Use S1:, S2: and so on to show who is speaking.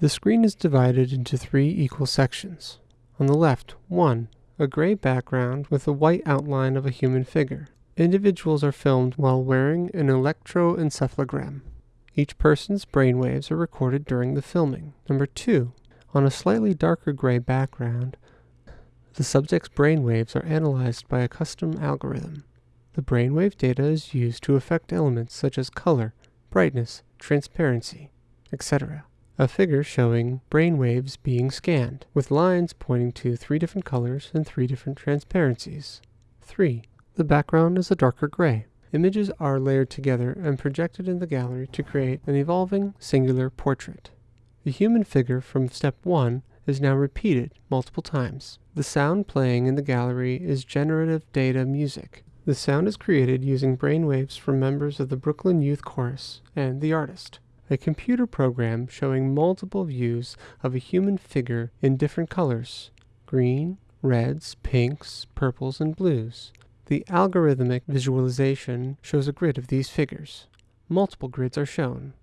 S1: The screen is divided into three equal sections. On the left, 1. A gray background with a white outline of a human figure. Individuals are filmed while wearing an electroencephalogram. Each person's brainwaves are recorded during the filming. Number 2. On a slightly darker gray background, the subject's brainwaves are analyzed by a custom algorithm. The brainwave data is used to affect elements such as color, brightness, transparency, etc. A figure showing brainwaves being scanned, with lines pointing to three different colors and three different transparencies. 3. The background is a darker gray. Images are layered together and projected in the gallery to create an evolving singular portrait. The human figure from step 1 is now repeated multiple times. The sound playing in the gallery is generative data music. The sound is created using brainwaves from members of the Brooklyn Youth Chorus and the artist. A computer program showing multiple views of a human figure in different colors green, reds, pinks, purples, and blues. The algorithmic visualization shows a grid of these figures. Multiple grids are shown.